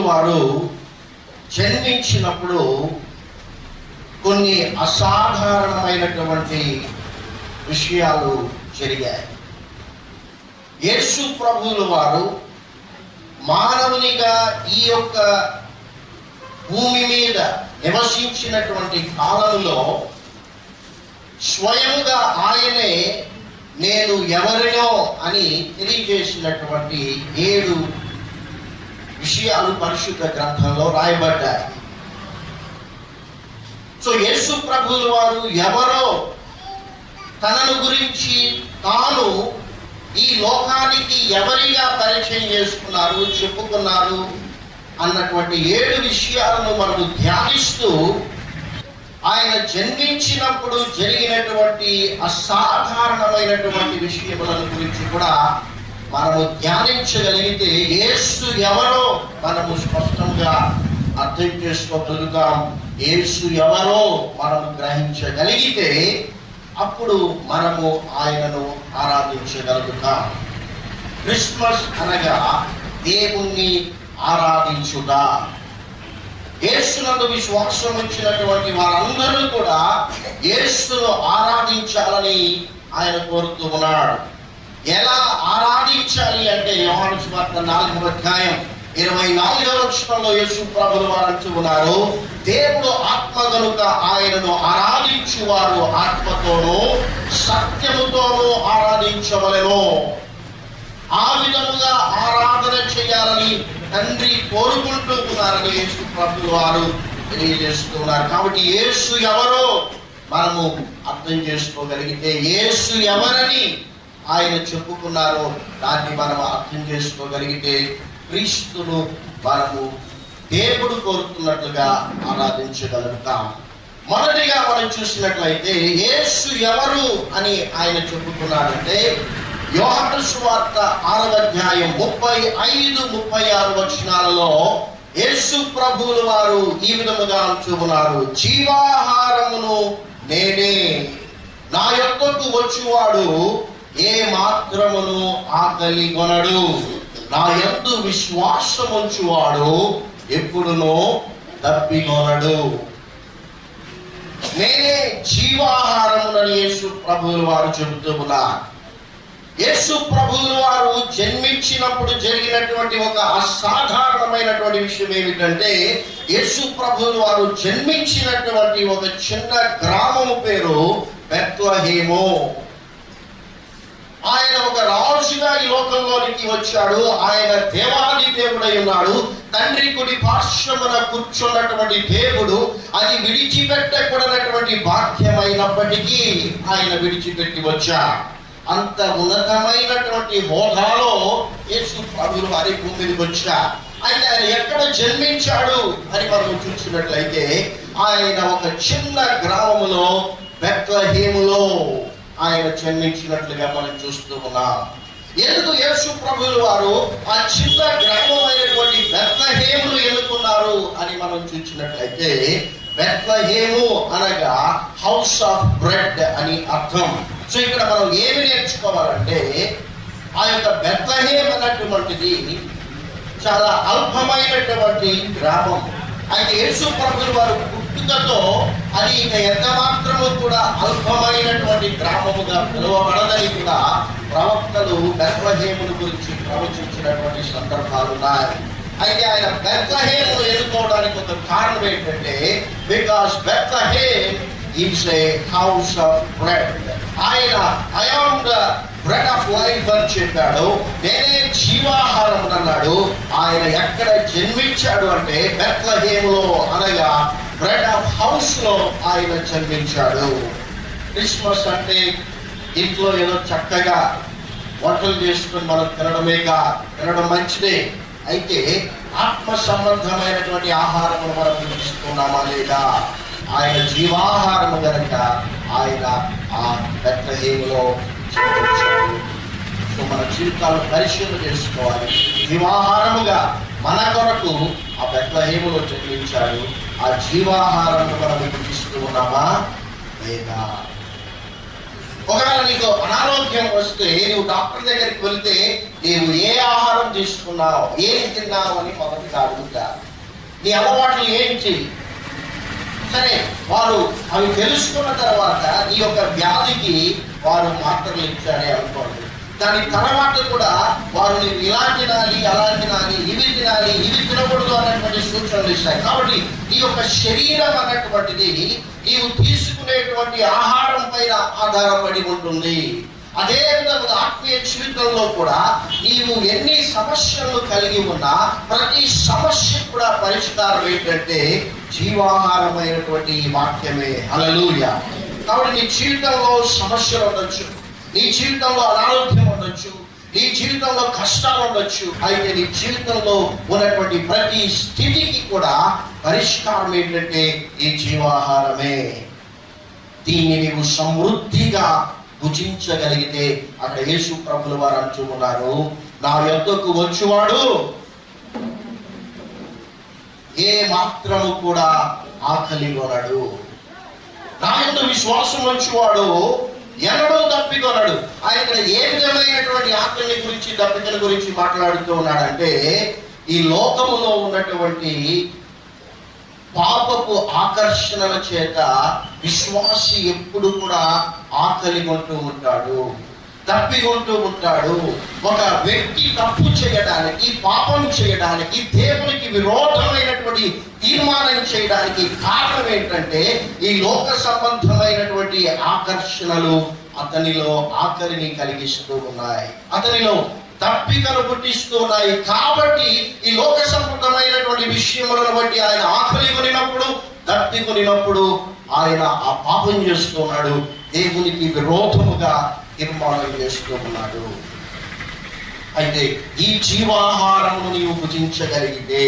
ప్రభువులు వారు జన్మించినప్పుడు కొన్ని అసాధారణమైనటువంటి విషయాలు జరిగాయి. యేసు ప్రభువులు వారు మానవునిగా ఈ యొక్క భూమి మీద నివసించినటువంటి కాలంలో స్వయంగా ఆయనే నేను ఎవరినో అని తెలియజేసినటువంటి ఏడు విషయాలు పరిశుద్ధ గ్రంథంలో రాయబడ్డాయి. సో యేసు ప్రభువుల వారు ఎవరో తనను గురించి తాను ఈ లోకానికి ఎవరిగా పరిచయం చేసుకున్నారు చెప్పుకున్నారు అన్నటువంటి ఏడు విషయాలను మనము ధ్యానిస్తూ ఆయన జన్మించినప్పుడు జరిగినటువంటి అసాధారణమైనటువంటి విషయములను గురించి కూడా మనము ధ్యానించగలిగితే ఏసు ఎవరో మనము స్పష్టంగా అర్థం చేసుకోగలుగుతాం. ఏసు ఎవరో మనము గ్రహించగలిగితే అప్పుడు మనము ఆయనను ఆరాధించగలుగుతాం. క్రిస్మస్ అనగా దేవుణ్ణి ఆరాధించుట. యేసునందు విశ్వాసం ఇచ్చినటువంటి వారందరూ కూడా యేసును ఆరాధించాలని ఆయన కోరుతూ ఉన్నాడు. ఎలా ఆరాధించాలి అంటే యోహాను సువార్త నాలుగవ అధ్యాయం ఇరవై నాలుగవ లక్షణంలో యేసు ప్రభులు వారు అంటున్నారు దేవుడు ఆత్మ గనుక ఆయనను ఆరాధించువారు ఆత్మతోనూ సత్యముతోనూ ఆరాధించవలెను. ఆ విధముగా ఆరాధన చేయాలని తండ్రి కోరుకుంటూ ఉన్నారని యేసు ప్రభులు వారు తెలియజేస్తున్నారు కాబట్టి యేసు ఎవరో మనము అర్థం చేసుకోగలిగితే యేసు ఎవరని ఆయన చెప్పుకున్నారో దాన్ని మనం అర్థం చేసుకోగలిగితే క్రీస్తును మనము దేవుడు కోరుతున్నట్లుగా ఆరాధించగలుగుతాం. మొదటిగా మనం చూసినట్లయితే యేసు ఎవరు అని ఆయన చెప్పుకున్నాడంటే యోహన సువార్త ఆరవ అధ్యాయం ముప్పై ఐదు ముప్పై ఆరు వచనాలలో యేసు ప్రభువుల వారు ఈ విధముగా అంటూ జీవాహారమును నేనే నా యొక్కకు వచ్చువాడు ఏ మాత్రమును ఆకలి కొనడు. నా యందు విశ్వాసముంచువాడు ఎప్పుడునో తప్పికొనడు. నేనే జీవాహారమునని యేసు ప్రభువులు వారు చెబుతూ ఉన్నారు. యేసు ప్రభువులు వారు జన్మించినప్పుడు జరిగినటువంటి ఒక అసాధారణమైనటువంటి విషయం ఏమిటంటే యేసు ప్రభువులు వారు జన్మించినటువంటి ఒక చిన్న గ్రామము పేరు బెత్వహేమో ఆయన ఒక రాజుగా ఈ లోకంలోనికి వచ్చాడు. ఆయన దేవాది దేవుడై ఉన్నాడు. తండ్రి కుడి పార్శ్వమున కూర్చున్నటువంటి దేవుడు అది విడిచిపెట్టకూడనటువంటి బాధ్యమైనప్పటికీ ఆయన విడిచిపెట్టి వచ్చా అంత ఉన్నతమైనటువంటి హోదాలో యేసు ప్రభులు వారి భూమి వచ్చా అయితే ఆయన ఎక్కడ జన్మించాడు అని మనం చూసినట్లయితే ఆయన ఒక చిన్న గ్రామములో బెత్లహేములో ఆయన జన్మించినట్లుగా మనం చూస్తూ ఉన్నాం. ఎందుకు యేసు ప్రభువులు వారు ఆ చిన్న గ్రామం అయినటువంటి బెత్లహేమును ఎన్నుకున్నారు అని మనం చూసినట్లయితే బెత్లహేము అనగా హౌస్ ఆఫ్ బ్రెడ్ అని అర్థం. సో ఇక్కడ మనం ఏమి నేర్చుకోవాలంటే ఆ యొక్క బెత్లహేమ్ అన్నటువంటిది చాలా అల్పమైనటువంటి గ్రామం. అయితే యేసు ప్రభులు వారు పుట్టుకతో అది ఇక ఎంత మాత్రము కూడా అల్పమైనటువంటి గ్రామముగా పిలువబడదని కూడా ప్రవక్తలు బెత్లహేమును గురించి ప్రవచించినటువంటి సందర్భాలు ఉన్నాయి. అయితే ఆయన బెత్లహేమును ఎదుర్కోవడానికి ఒక కారణం ఏంటంటే because Bethlehem is a house of bread. ఆయన I am the bread of life అని చెప్పాడు. నేనే జీవాహారం అన్నాడు. ఆయన ఎక్కడ జన్మించాడు అంటే బెత్లహేములో అనగా బ్రెడ్ ఆఫ్ హౌస్లో ఆయన జన్మించాడు. క్రిస్మస్ అంటే ఇంట్లో ఏదో చక్కగా వంటలు చేసుకుని మనం తినడమేగా తినడం మంచిదే. అయితే ఆత్మ సంబంధమైనటువంటి ఆహారము మనం తీసుకున్నామా లేదా? ఆయన జీవాహారము గనక ఆయన ఆ బెత్లహేములో జన్మించాడు. సో మన జీవితాలు పరిశీలన చేసుకోవాలి. జీవాహారముగా మన కొరకు ఆ బెత్లహేములో చెల్లించాడు ఆ జీవాహారాన్ని మనం వినిపిస్తూ ఉన్నామా? లేదా? ఒకవేళ నీకు అనారోగ్యం వస్తే నువ్వు డాక్టర్ దగ్గరికి వెళ్తే నీవు ఏ ఆహారం తీసుకున్నావు? ఏం తిన్నావు? అని మొదటి అడుగుతా. నీ అలవాట్లు ఏంటి? సరే వారు అవి తెలుసుకున్న తర్వాత నీ యొక్క వ్యాధికి వారు మాత్రలు ఇచ్చారే అనుకోండి. దాని తర్వాత కూడా వారు నీకు ఇలా తినాలి అలా తినాలి ఇవి తినాలి ఇవి తినకూడదు అన్నటువంటి సూచనలు ఇస్తాయి కాబట్టి ఈ యొక్క శరీరం అన్నటువంటిది నీవు తీసుకునేటువంటి ఆహారం పైన ఆధారపడి ఉంటుంది. అదేవిధంగా ఆత్మీయ జీవితంలో కూడా నీవు ఎన్ని సమస్యలు కలిగి ఉన్నా ప్రతి సమస్య కూడా పరిష్కారం ఏంటంటే జీవాహారమైనటువంటి వాక్యమే. అలలుయ కాబట్టి నీ జీవితంలో సమస్యలు ఉండొచ్చు. నీ జీవితంలో అనారోగ్యం ఉండొచ్చు. నీ జీవితంలో కష్టాలు ఉండొచ్చు. అయితే నీ జీవితంలో ఉన్నటువంటి ప్రతి స్థితికి కూడా పరిష్కారం ఏంటంటే ఈ జీవాహారమే. దీన్ని నీవు సమృద్ధిగా భుజించగలిగితే అక్కడ యేసు ప్రభుల వారు అంటున్నారు నా యొద్దకు వచ్చువాడు ఏ మాత్రము కూడా ఆకలి కొనడు నా యొక్క విశ్వాసం వచ్చేవాడు ఎన్నడూ తప్పికొనడు ఆయన ఇక్కడ ఏ విధమైనటువంటి ఆకలి గురించి దప్పికల గురించి మాట్లాడుతూ ఉన్నాడంటే ఈ లోకములో ఉన్నటువంటి పాపపు ఆకర్షణల చేత విశ్వాసి ఎప్పుడు కూడా ఆకలి కొంటూ ఉంటాడు. తప్పికొంటూ ఉంటాడు. ఒక వ్యక్తి తప్పు చేయడానికి పాపం చేయడానికి దేవునికి విరోధమైనటువంటి తీర్మానం చేయడానికి కారణం ఏంటంటే ఈ లోక సంబంధమైనటువంటి ఆకర్షణలు అతనిలో ఆకలిని కలిగిస్తూ ఉన్నాయి. అతనిలో తప్పికను పుట్టిస్తూ ఉన్నాయి. కాబట్టి ఈ లోక సంబంధమైనటువంటి విషయములను బట్టి ఆయన ఆకలి కొనినప్పుడు తప్పి కొనినప్పుడు ఆయన ఆ పాపం చేస్తున్నాడు దేవునికి విరోధముగా తీర్మానం చేస్తూ ఉన్నాడు అయితే ఈ జీవాహారము నీవు భుజించగలిగితే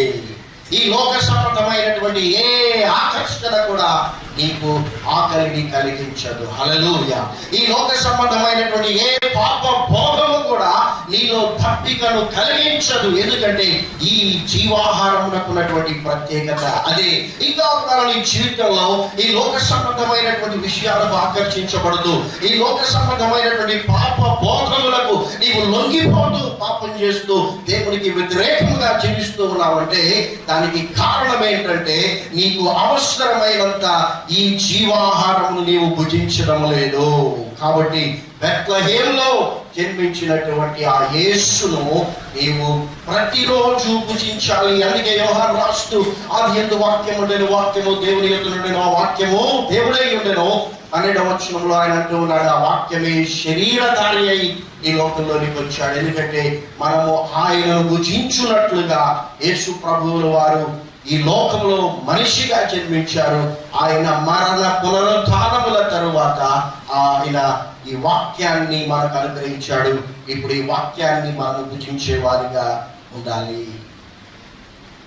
ఈ లోక సంబంధమైనటువంటి ఏ ఆకర్షణ కూడా నీకు ఆకలిని కలిగించదు. హలలుయ ఈ లోక సంబంధమైనటువంటి ఏ పాప భోగము కూడా నీలో తప్పికను కలిగించదు. ఎందుకంటే ఈ జీవాహారమునకున్నటువంటి ప్రత్యేకత అదే. ఇంకా ఒకవేళ నీ జీవితంలో ఈ లోక సంబంధమైనటువంటి విషయాలకు ఆకర్షించబడుతూ ఈ లోక సంబంధమైనటువంటి పాప భోగములకు నీవు లొంగిపోతూ పాపం చేస్తూ దేవునికి వ్యతిరేకంగా జీవిస్తూ ఉన్నావంటే దానికి కారణం ఏంటంటే నీకు అవసరమైనంత ఈ జీవాహారమును నీవు భుజించడం లేదు. కాబట్టి బెత్లహేంలో జన్మించినటువంటి ఆ యేసును నీవు ప్రతిరోజు భుజించాలి. అందుకే వ్యవహారం రాస్తూ అది ఎందు వాక్యం ఉండేను వాక్యము దేవుని యొక్క ఆ వాక్యము దేవుడై ఉండెను పన్నెండవ వచనంలో ఆయన అంటూ ఉన్నాడు. ఆ వాక్యమే శరీరధారి అయి ఈ లోకంలోనికి వచ్చాడు. ఎందుకంటే మనము ఆయనను భుజించున్నట్లుగా యేసు ప్రభువుల వారు ఈ లోకంలో మనిషిగా జన్మించారు. ఆయన మరణ పునరుద్ధానముల తరువాత ఆయన ఈ వాక్యాన్ని మనకు అనుగ్రహించాడు. ఇప్పుడు ఈ వాక్యాన్ని మనం భుజించే వారిగా ఉండాలి.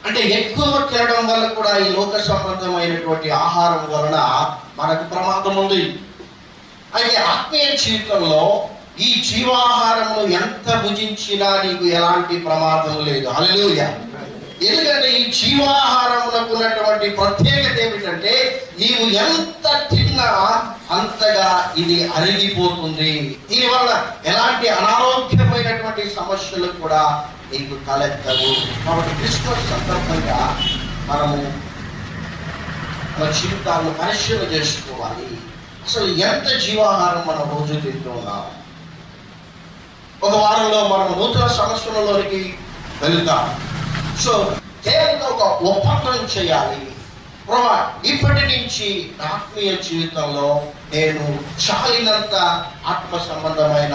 అంటే ఎక్కువ తినడం వల్ల కూడా ఈ లోక సంబంధమైనటువంటి ఆహారం వలన మనకు ప్రమాదం ఉంది. అయితే ఆత్మీయ జీవితంలో ఈ జీవాహారము ఎంత భుజించినా నీకు ఎలాంటి ప్రమాదం లేదు. హల్లెలూయా. ఎందుకంటే ఈ జీవాహారంలో ఉన్నటువంటి ప్రత్యేకత ఏమిటంటే నీవు ఎంత తిన్నా అంతగా ఇది అరిగిపోతుంది. దీనివల్ల ఎలాంటి అనారోగ్యమైనటువంటి సమస్యలు కూడా నీకు తలెత్తవు. కాబట్టి క్రిస్మస్ సందర్భంగా మనము మన జీవితాలను పరిశీలన చేసుకోవాలి. అసలు ఎంత జీవాహారం మనం రోజు తింటున్నాము ఒక వారంలో మనం నూతన సంవత్సరంలోనికి వెళ్తాము సో దేవునితో ఒక ఒప్పందం చేయాలి. ప్రభా ఇప్పటి నుంచి నా ఆత్మీయ జీవితంలో నేను చాలినంత ఆత్మ సంబంధమైన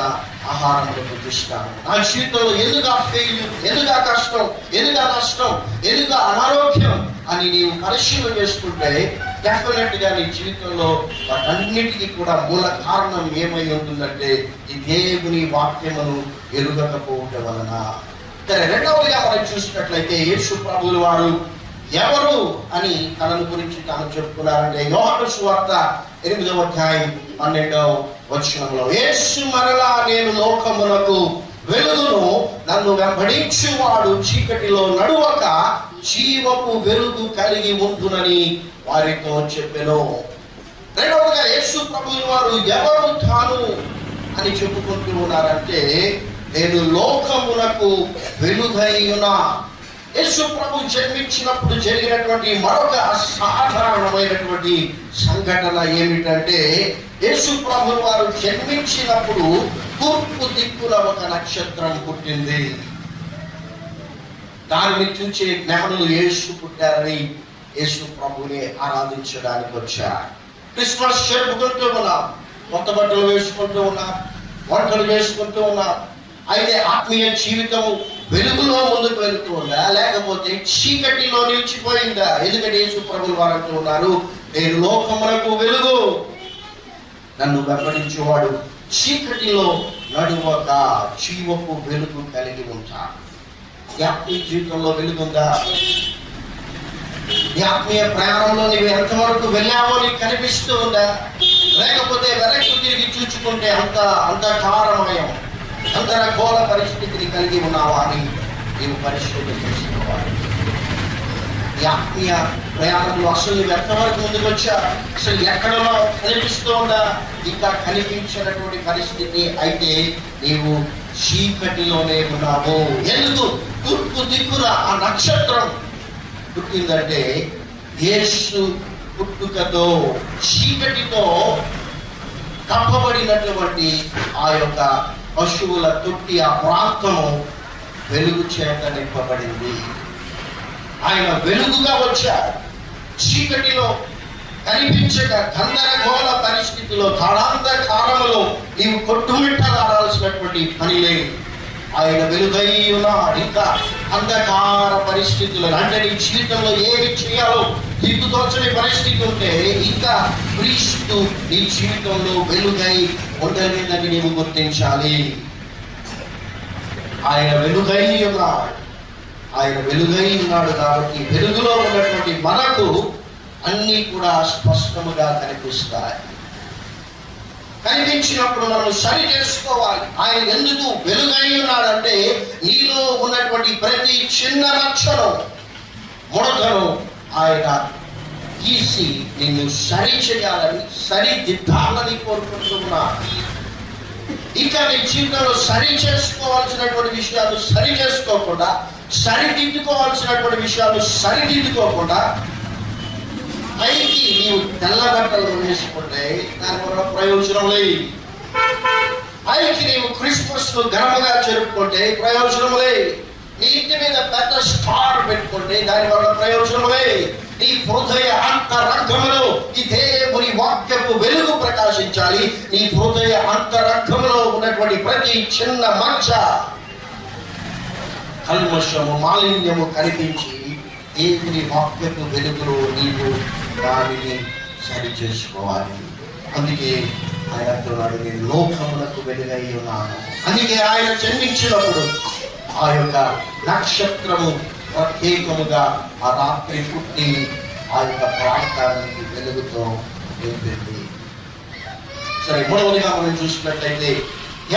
ఆహారం భుజిస్తాను నా జీవితంలో ఎదుగా ఫెయిల్యూర్ ఎందుగా కష్టం ఎందుగా నష్టం ఎందుగా అనారోగ్యం అని నీవు పరిశీలన చేసుకుంటే డెఫినెట్గా నీ జీవితంలో వాటన్నిటికీ కూడా మూల కారణం ఏమై ఉంటుందంటే ఈ దేవుని వాక్యమును ఎరుగకపోవటం వలన. సరే రెండవదిగా మనం చూసినట్లయితే యేసు ప్రభువుల వారు ఎవరు అని తనను గురించి తాను చెప్పుకున్నారంటే యోహాను సువార్త ఎనిమిదవ అధ్యాయం పన్నెండవ వచనంలో యేసు మరలా నేను లోకమునకు వెలుగును నన్ను వెంబడించువాడు చీకటిలో నడువక జీవపు వెలుగు కలిగి ఉంటునని వారితో చెప్పెను. రెండవదిగా యేసు ప్రభువు వారు ఎవరు తాను అని చెప్పుకుంటూ ఉన్నారంటే నేను లోకమునకు వెలుగైయునా యేసు ప్రభు జన్మించినప్పుడు జరిగినటువంటి మరొక అసాధారణమైనటువంటి సంఘటన ఏమిటంటే యేసు ప్రభు వారు జన్మించినప్పుడు తూర్పు దిక్కున ఒక నక్షత్రం పుట్టింది. దానిని చూచే జ్ఞానులు యేసు పుట్టారని యేసు ప్రభుని ఆరాధించడానికి వచ్చారు. క్రిస్మస్ జరుపుకుంటూ ఉన్నాం కొత్త బట్టలు వేసుకుంటూ ఉన్నాం వంటలు చేసుకుంటూ ఉన్నాం. అయితే ఆత్మీయ జీవితం వెలుగులో ముందుకు వెళుతూ ఉందా లేకపోతే చీకటిలో నిలిచిపోయిందా? ఎందుకంటే యేసు ప్రభులు వారు అంటున్నారు నేను లోకమునకు వెలుగు. నన్ను వెంబడించేవాడు చీకటిలో నడువక జీవపు వెలుగు కలిగి ఉంటాడు. నీ ఆత్మీయ జీవితంలో వెలుగుందా? నీ ఆత్మీయ ప్రయాణంలో నీవు ఎంతవరకు వెళ్ళావో నీకు కనిపిస్తూ ఉందా? లేకపోతే వెనక్కి తిరిగి చూచుకుంటే అంత అంధకారమయం అంతరఘోర పరిస్థితిని కలిగి ఉన్నావా అని నీవు పరిశోధన చేసుకోవాలి. ఈ ఆత్మీయ ప్రయాణంలో అసలు నువ్వు ఎంతవరకు ముందుకు వచ్చా? అసలు ఎక్కడలో కనిపిస్తోందా? ఇంకా కనిపించినటువంటి పరిస్థితి అయితే నీవు చీకటిలోనే ఉన్నావు. ఎందుకు? తూర్పు దిక్కున ఆ నక్షత్రం పుట్టిందంటే యేసు పుట్టుకతో చీకటితో కప్పబడినటువంటి ఆ యొక్క పశువుల తొట్టి ఆ ప్రాంతము వెలుగు చేత నింపబడింది. ఆయన వెలుగుగా వచ్చాడు. చీకటిలో కనిపించక గందరగోళ పరిస్థితిలో కాలాంధకారములో నీవు కొట్టుమిట్టలాడాల్సినటువంటి పని లేదు. ఆయన వెలుగై ఉన్నాడు ఇంకా అంధకార పరిస్థితులు అంటే నీ జీవితంలో ఏమి చేయాలో దిక్కుతోచని పరిస్థితి ఉంటే ఇంకా క్రీస్తు నీ జీవితంలో వెలుగై ఉండలేదని నీవు గుర్తించాలి. ఆయన వెలుగై ఉన్నాడు. ఆయన వెలుగై ఉన్నాడు కాబట్టి వెలుగులో ఉన్నటువంటి మనకు అన్నీ కూడా స్పష్టముగా కనిపిస్తాయి. కనిపించినప్పుడు మనం సరి చేసుకోవాలి. ఆయన ఎందుకు వెలుగై ఉన్నాడంటే నీలో ఉన్నటువంటి ప్రతి చిన్న లక్షణం ముడతను ఆయన తీసి నిన్ను సరి చేయాలని సరిదిద్దాలని కోరుకుంటున్నా. ఇంకా నీ జీవితంలో సరి చేసుకోవాల్సినటువంటి విషయాలు సరి చేసుకోకుండా సరిదిద్దుకోవాల్సినటువంటి విషయాలు సరిదిద్దుకోకుండా పైకి నీవు తెల్ల బట్టలు వేసుకుంటే దానివల్ల ప్రయోజనం లేదు. పైకి నీవు క్రిస్మస్ను ఘనముగా జరుపుకుంటే ప్రయోజనం లేదు. నీ ఇంటి మీద పెద్ద స్టార్ పెట్టుకుంటే దానివల్ల ప్రయోజనం లేదు. నీ హృదయ అంతరంగములో ఈ దేవుని వాక్యపు వెలుగు ప్రకాశించాలి. నీ హృదయ అంతరంగములో ఉన్నటువంటి ప్రతి చిన్న మంచ కల్మషము మాలిన్యము కనిపించి దేవుని వాక్యపు వెలుగులో నీవు దానిని సరి చేసుకోవాలి అందుకే ఆయన అంటున్నాడు నేను లోకములకు వెలుగై ఉన్నాను. అందుకే ఆయన జన్మించినప్పుడు ఆ యొక్క నక్షత్రము ప్రత్యేకముగా ఆ రాత్రి పుట్టి ఆ యొక్క ప్రాంతానికి వెలుగుతో నింపింది. సరే మూడవదిగా మనం చూసినట్లయితే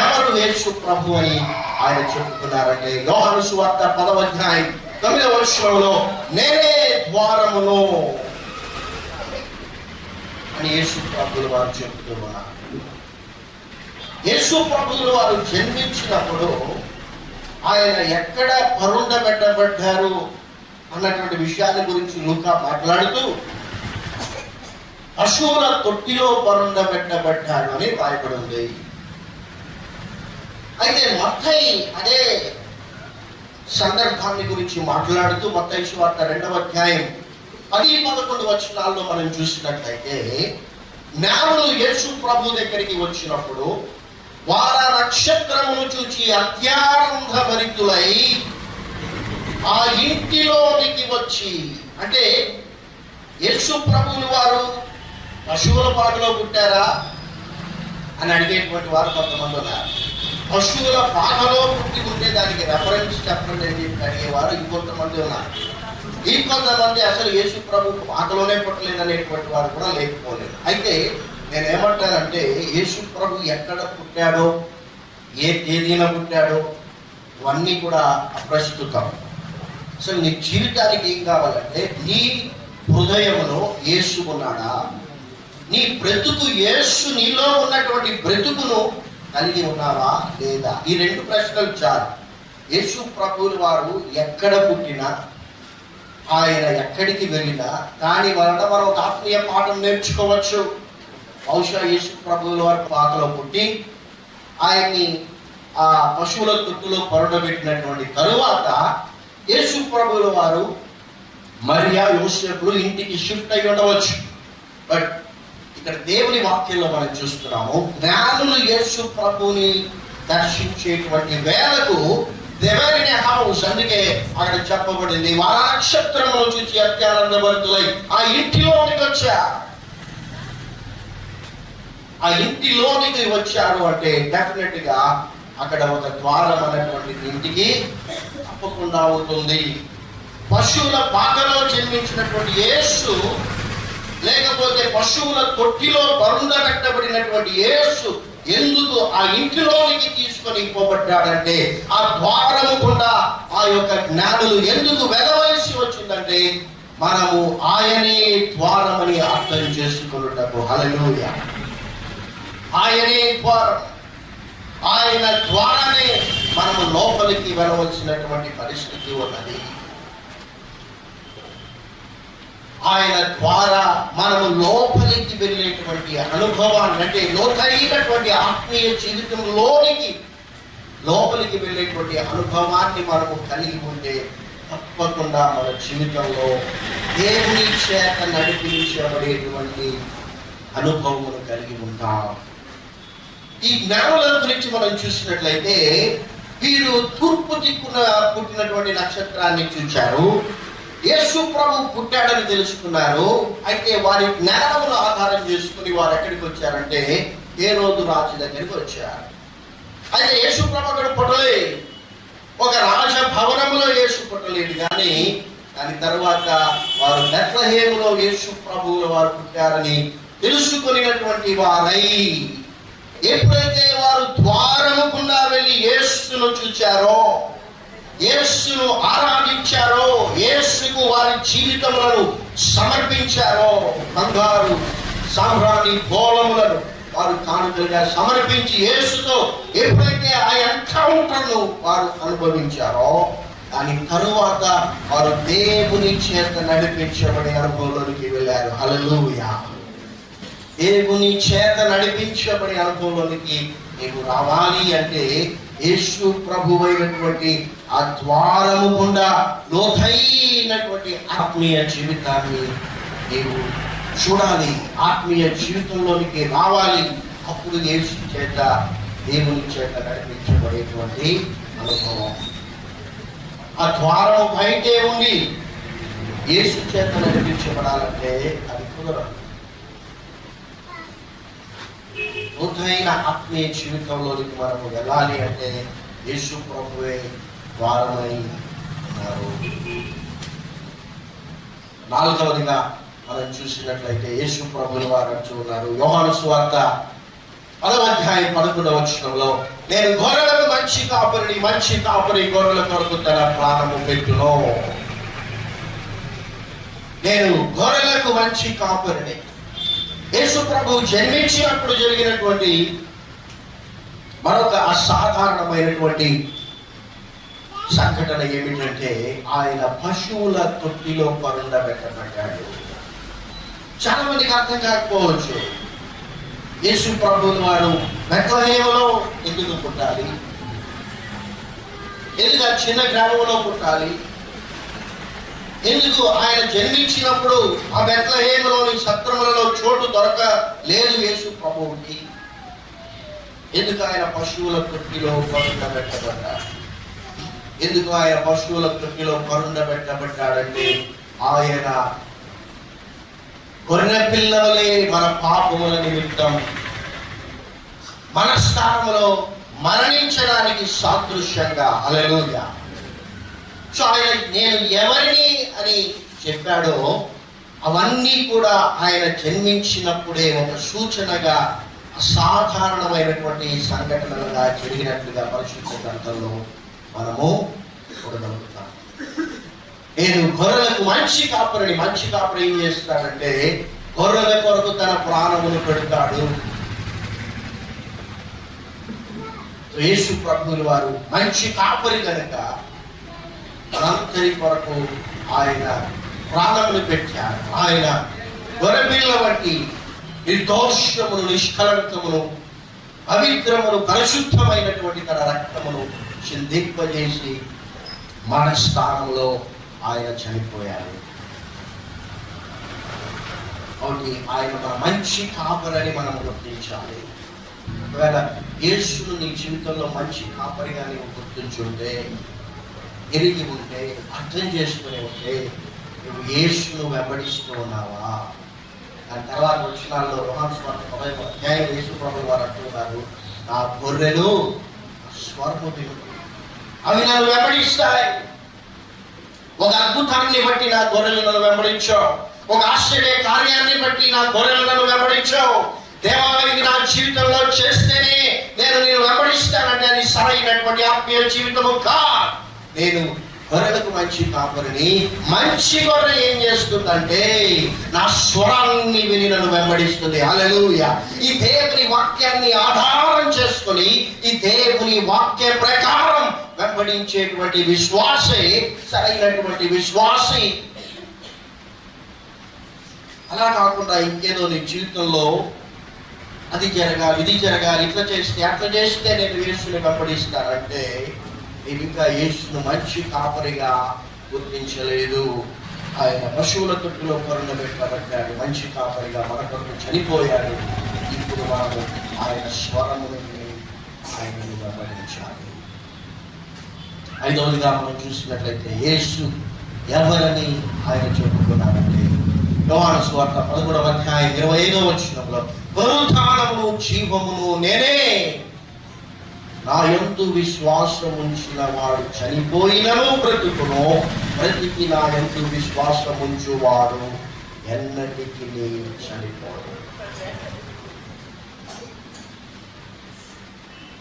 ఎవరు యేసు ప్రభు అని ఆయన చెప్పుకున్నారంటే యోహను సువార్త పదవ అధ్యాయం తొమ్మిదవ వర్షంలో నేనే ద్వారమును అని యేసు ప్రభులు వారు చెప్తున్నారు యేసు ప్రభులు వారు జన్మించినప్పుడు ఆయన ఎక్కడ పరుండబెట్టబడ్డారు అన్నటువంటి విషయాల గురించి లూకా మాట్లాడుతూ పశువుల తొట్టిలో పరుండబెట్టబడ్డాడు అని రాయబడి ఉంది. అయితే మత్తయి అదే సందర్భాన్ని గురించి మాట్లాడుతూ మత్తయి వార్త రెండవ అధ్యాయం పది పదకొండు వచనాల్లో మనం చూసినట్లయితే జ్ఞానులు యేసు ప్రభు దగ్గరికి వచ్చినప్పుడు వార నక్షత్రమును చూచి అత్యానంద భరితులై ఆ ఇంటిలోనికి వచ్చి అంటే యేసు ప్రభువులు వారు పశువుల పాటలో పుట్టారా? అని అడిగేటువంటి వారు కొంతమంది ఉన్నారు. పశువుల పాటలో పుట్టి ఉంటే దానికి రెఫరెన్స్ చెప్పండి అని చెప్పి అడిగేవారు ఇంకొంతమంది ఉన్నారు. ఇంకొంతమంది అసలు యేసు ప్రభు పాటలోనే పుట్టలేదనేటువంటి వారు కూడా లేకపోలేదు. అయితే నేను ఏమంటానంటే యేసు ప్రభు ఎక్కడ పుట్టాడో ఏ తేదీన పుట్టాడో ఇవన్నీ కూడా అప్రస్తుతం. అసలు నీ జీవితానికి ఏం కావాలంటే నీ హృదయంలో యేసు ఉన్నాడా? నీ బ్రతుకు యేసు నీలో ఉన్నటువంటి బ్రతుకును కలిగి ఉన్నావా లేదా? ఈ రెండు ప్రశ్నలు చాలు. యేసు ప్రభువులు వారు ఎక్కడ పుట్టినా ఆయన ఎక్కడికి వెళ్ళినా దాని వలన మనం ఒక ఆత్మీయ పాఠం నేర్చుకోవచ్చు. బహుశా యేసు ప్రభువుల వారి పాకలో పుట్టి ఆయన్ని ఆ పశువుల తుట్టులో పరుడబెట్టినటువంటి తరువాత యేసు ప్రభువుల వారు మరియా యోసేపులు ఇంటికి షిఫ్ట్ అయి ఉండవచ్చు. బట్ ఇక్కడ దేవుని వాక్యంలో మనం చూస్తున్నాము జ్ఞానులు యేసు ప్రభుని దర్శించేటువంటి వేళకు దేవరిని హౌస్ అందుకే అక్కడ చెప్పబడింది వార నక్షత్రములు చూసి అత్యానందభరితులై ఆ ఇంటిలోనికి వచ్చారు ఆ ఇంటిలోనికి వచ్చారు అంటే డెఫినెట్గా అక్కడ ఒక ద్వారం అనేటువంటి ఇంటికి తప్పకుండా అవుతుంది. పశువుల పాకలో జన్మించినటువంటి యేసు లేకపోతే పశువుల తొట్టిలో బరుందబెట్టబడినటువంటి యేసు ఎందుకు ఆ ఇంటిలోనికి తీసుకొని పోబడ్డాడంటే ఆ ద్వారము గుండా ఆ యొక్క జ్ఞానులు ఎందుకు వెదవలసి వచ్చిందంటే మనము ఆయనే ద్వారమని అర్థం చేసుకున్నటకు. హలలోయ ఆయనే ద్వారం. ఆయన ద్వారానే మనము లోపలికి వెళ్ళవలసినటువంటి పరిస్థితి ఉన్నది. ఆయన ద్వారా మనము లోపలికి వెళ్ళేటువంటి అనుభవాన్ని అంటే లోతైనటువంటి ఆత్మీయ జీవితంలోనికి లోపలికి వెళ్ళేటువంటి అనుభవాన్ని మనము కలిగి ఉంటే తప్పకుండా మన జీవితంలో దేవుని చేత నడిపించబడేటువంటి అనుభవమును కలిగి ఉంటాం. ఈ జ్ఞానుల గురించి మనం చూసినట్లయితే వీరు తూర్పు దిక్కున పుట్టినటువంటి నక్షత్రాన్ని చూచారు యేసు ప్రభు పుట్టాడని తెలుసుకున్నారు. అయితే వారి జ్ఞానమును ఆధారం చేసుకుని వారు ఎక్కడికి వచ్చారంటే ఏ రోజు రాజు దగ్గరికి వచ్చారు. అయితే యేసు ప్రభు అక్కడ పుట్టలే ఒక రాజ భవనములో యేసు పుట్టలేడు కానీ దాని తర్వాత వారు బెత్లహేములో యేసు ప్రభువులు వారు పుట్టారని తెలుసుకునేటువంటి వారై ఎప్పుడైతే వారు ద్వారముకుండా వెళ్ళి యేసును చూచారో యేసును ఆరాధించారో యేసుకు వారి జీవితములను సమర్పించారో బంగారు సాంబ్రాణి గోళములను వారు కానుకలుగా సమర్పించి యేసుతో ఎప్పుడైతే ఆ ఎన్కౌంటర్ను వారు అనుభవించారో దాని తరువాత వారు దేవుని చేత నడిపించబడే అనుభవంలోనికి వెళ్ళారు. అలలుయా దేవుని చేత నడిపించబడే అనుభవంలోనికి నీవు రావాలి అంటే యేసు ప్రభువైనటువంటి ఆ ద్వారము గుండా లోతైనటువంటి ఆత్మీయ జీవితాన్ని నీవు చూడాలి. ఆత్మీయ జీవితంలోనికి రావాలి. అప్పుడు యేసు చేత దేవుని చేత నడిపించబడేటువంటి అనుభవం. ఆ ద్వారం బయటే ఉంది. యేసు చేత నడిపించబడాలంటే అది కుదరదు. లోతైన ఆత్మీయ జీవితంలోనికి మనము వెళ్ళాలి అంటే యేసు ప్రభువే ద్వారమై ఉన్నారు. నాలుగవదిగా మనం చూసినట్లయితే యేసు ప్రభుని వారు అంటూ ఉన్నారు. యోహాను సువార్త పదవాధ్యాయం పదకొండవ వచనంలో నేను గొర్రెలకు మంచి కాపరిని మంచి కాపరి గొర్రెల కొరకు తన ప్రాణము పెట్టును. నేను గొర్రెలకు మంచి కాపరిని. యేసు ప్రభు జన్మించినప్పుడు జరిగినటువంటి మరొక అసాధారణమైనటువంటి సంఘటన ఏమిటంటే ఆయన పశువుల తొట్టిలో పరుండబెట్టబడ్డాడు. చాలా మందికి అర్థం కాకపోవచ్చు. యేసు ప్రభు వారు బెత్లహేమలో ఎందుకు పుట్టాలి? ఎందుకు ఆ చిన్న గ్రామంలో పుట్టాలి? ఎందుకు ఆయన జన్మించినప్పుడు ఆ బెత్లహేములోని సత్రములలో చోటు దొరక లేదు యేసు ప్రభువుకి? ఎందుకు ఆయన పశువుల తొట్టిలో పరుండబెట్టబడ్డాడు? ఎందుకు ఆయన పశువుల ప్రతిలో పరుండ పెట్టబడ్డాడంటే ఆయన గొర్రె పిల్లలే మన పాపముల నిమిత్తం మన స్థానంలో మరణించడానికి సాదృశ్యంగా అలలుగా సో ఆయన నేను ఎవరిని అని చెప్పాడో అవన్నీ కూడా ఆయన జన్మించినప్పుడే ఒక సూచనగా అసాధారణమైనటువంటి సంఘటనలుగా జరిగినట్లుగా పరిశుద్ధ గ్రంథంలో మనము చూడగలుగుతాం నేను గొర్రెలకు మంచి కాపురని మంచి కాపురం ఏం చేస్తాడంటే గొర్రెల కొరకు తన ప్రాణమును పెడతాడు. యేసు ప్రభువుల వారు మంచి కాపరి కనుక మనందరి కొరకు ఆయన ప్రాణములు పెట్టారు. ఆయన గొరపిల్ల వంటి నిర్దోషమును నిష్కలంకమును పవిత్రమును పరిశుద్ధమైనటువంటి తన రక్తమును చిందింపజేసి మన స్థానంలో ఆయన చనిపోయారు కాబట్టి ఆయన మన మంచి కాపరని మనం గుర్తించాలి. ఒకవేళ యేసును నీ జీవితంలో మంచి కాపరిగా నీవు గుర్తించుంటే ఎరిగి ఉంటే అర్థం చేసుకుని ఉంటే నువ్వు యేసును వెంబడిస్తూ ఉన్నావా? దాని తర్వాత వచ్చినాల్లో రోహన్ స్వార్థ అధ్యాయం యేసు ప్రభు వారు అంటున్నారు నా గొర్రెలు స్వర్ణ అవి నన్ను వెంబడిస్తాయి ఒక అద్భుతాన్ని బట్టి నా గొర్రెలు నన్ను వెంబడించావు. ఒక ఆశ్చర్య కార్యాన్ని బట్టి నా గొర్రెలు నన్ను వెంబడించావు. దేవాలయం నా జీవితంలో చేస్తేనే నేను నేను వెంబడిస్తానంటే అది సరైనటువంటి ఆత్మీయ జీవితము కా నేను గొర్రెలకు మంచి కాపురిని మంచి గొర్రె ఏం చేస్తుందంటే నా స్వరాన్ని విని నన్ను వెంబడిస్తుంది. అలలుయ ఈ దేవుని వాక్యాన్ని ఆధారం చేసుకొని ఈ దేవుని వాక్య ప్రకారం వెంబడించేటువంటి విశ్వాసే సరైనటువంటి విశ్వాసి. అలా కాకుండా ఇంకేదో నీ జీవితంలో అది జరగాలి ఇది జరగాలి ఇట్లా చేస్తే అట్లా చేస్తే నేను వేసుకుని వెంబడిస్తానంటే నేను ఇంకా యేసును మంచి కాపరిగా గుర్తించలేదు. ఆయన పశువుల తొట్టులో కొరణ పెట్టబడ్డాడు మంచి కాపరిగా మన కొరకు చనిపోయాడు. ఇప్పుడు మనము ఆయన స్వరముని ఆయనను గమనించాలి ఐదవదిగా మనం చూసినట్లయితే యేసు ఎవరని ఆయన చెప్పుకున్నారంటే యోహాను స్వార్థ పదమూడవ అధ్యాయం ఇరవై ఐదవ వచ్చినప్పుడు పునరుత్థానమును జీవమును నేనే నా యందు విశ్వాసం ఉంచిన వాడు చనిపోయినను బ్రతుకును బ్రతికి నా యందు విశ్వాసం ఉంచువాడు ఎన్నటికి చనిపోడు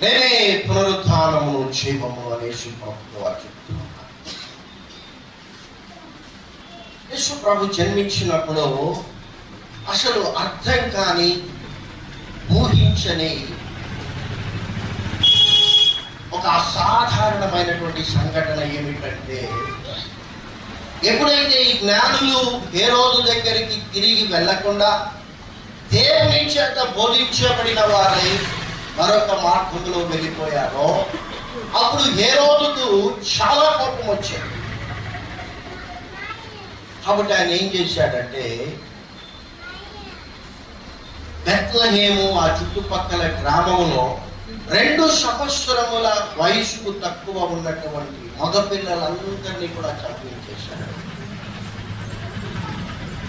నేనే పునరుత్థానమును క్షేమము అనేసి ప్రభు వారు చెప్తున్నారు. యేసు ప్రభు జన్మించినప్పుడు అసలు అర్థం కాని ఊహించని ఒక అసాధారణమైనటువంటి సంఘటన ఏమిటంటే ఎప్పుడైతే ఈ జ్ఞానులు ఏ రోజు దగ్గరికి తిరిగి వెళ్ళకుండా దేవుని చేత బోధించబడిన వారై మరొక మార్గంలో వెళ్ళిపోయారో అప్పుడు ఏ రోజుకు చాలా కోపం వచ్చింది. కాబట్టి ఆయన ఏం చేశాడంటే బెత్లహేము ఆ చుట్టుపక్కల గ్రామంలో రెండు సంవత్సరముల వయసుకు తక్కువ ఉన్నటువంటి మగపిల్లలందరినీ కూడా చంపించేశాడు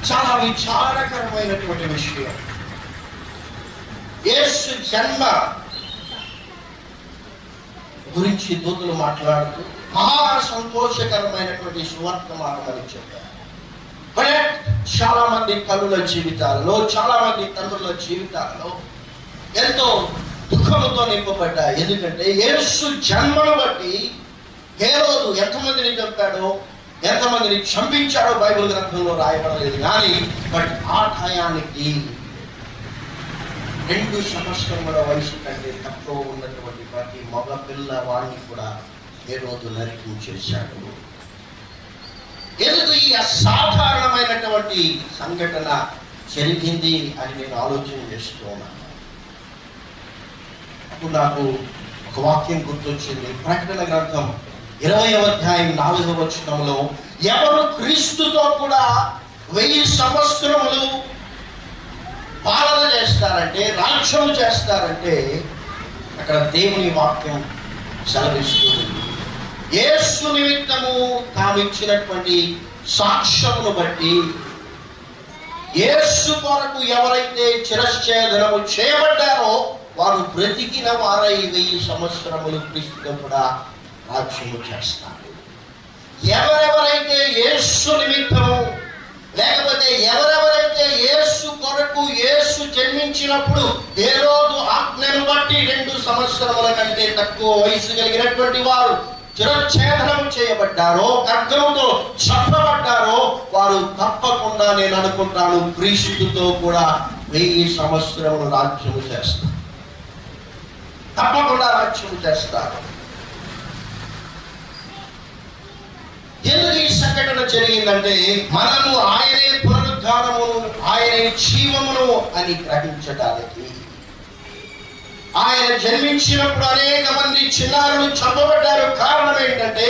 చాలా విచారకరమైనటువంటి విషయం. యేసు జన్మ గురించి దూతలు మాట్లాడుతూ మహా సంతోషకరమైనటువంటి సువర్తమానం అని చెప్పారు. చాలా మంది తల్లుల జీవితాలలో చాలా మంది తండ్రుల జీవితాలలో ఎంతో దుఃఖంతో నింపబడ్డాయి ఎందుకంటే యేసు జన్మను బట్టి హేరోదు ఎంతమందిని చంపాడో ఎంతమందిని చంపించాడో బైబిల్ గ్రంథంలో రాయబడలేదు. కానీ బట్ ఆ టయానికి రెండు సంవత్సరముల వయసు కంటే తక్కువ ఉన్నటువంటి ప్రతి మగ పిల్లవాడిని కూడా ఏ రోజు నరికించేశాడు ఎందుకు ఈ అసాధారణమైనటువంటి సంఘటన జరిగింది అని నేను ఆలోచన చేస్తూ ఉన్నాను? అప్పుడు నాకు ఒక వాక్యం గుర్తొచ్చింది. ప్రకటన గ్రంథం ఇరవై అధ్యాయం నాలుగవ వచనంలో ఎవరు క్రీస్తుతో కూడా వెయ్యి సంవత్సరములు పాలన చేస్తారంటే రాజ్యం చేస్తారంటే అక్కడ దేవుని వాక్యం సెలవిస్తుంది. యేసు నిమిత్తము తాను ఇచ్చినటువంటి సాక్ష్యమును బట్టి యేసు కొరకు ఎవరైతే చిరశ్చేదనము చేయబడ్డారో వారు బ్రతికిన వారై వెయ్యి సంవత్సరములు క్రీస్తుతో కూడా రాజ్యము చేస్తారు. ఎవరెవరైతే యేసు నిమిత్తము లేకపోతే ఎవరెవరైతే యేసు కొరకు యేసు జన్మించినప్పుడు ఏ రోజు ఆజ్ఞను బట్టి రెండు సంవత్సరముల కంటే తక్కువ వయసు కలిగినటువంటి వారు చిరఛేదనం చేయబడ్డారో ఖడ్గంతో చంపబడ్డారో వారు తప్పకుండా నేను అనుకుంటాను క్రీస్తుతో కూడా వెయ్యి సంవత్సరములు రాజ్యము చేస్తారు. తప్పకుండా రాజ్యం చేస్తారు. ఎందుకు ఈ సంఘటన జరిగిందంటే మనము ఆయనే పునరుద్ధానము ఆయనే జీవమును అని గ్రహించడానికి ఆయన జన్మించినప్పుడు అనేక మంది చిన్నారులు చంపబడ్డారు. కారణం ఏంటంటే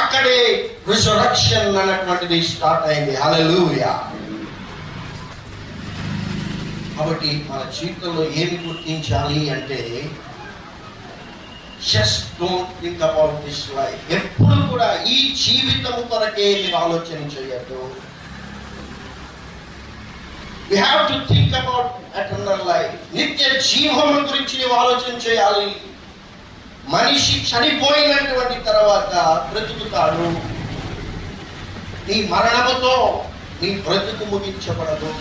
అక్కడే రిజరక్షన్ అన్నటువంటిది స్టార్ట్ అయింది. హల్లెలూయా కాబట్టి మన జీవితంలో ఏమి గుర్తించాలి అంటే just don't think about this life ఎప్పుడు కూడా ఈ జీవితం కొరకే మీరు ఆలోచన చేయొద్దు. You have to think about eternal life నిత్య జీవము గురించి నీవు ఆలోచన చేయాలి. మనిషి చనిపోయినటువంటి తర్వాత బ్రతుకుతాడు. నీ మరణముతో నీ బ్రతుకు ముగించబడదు.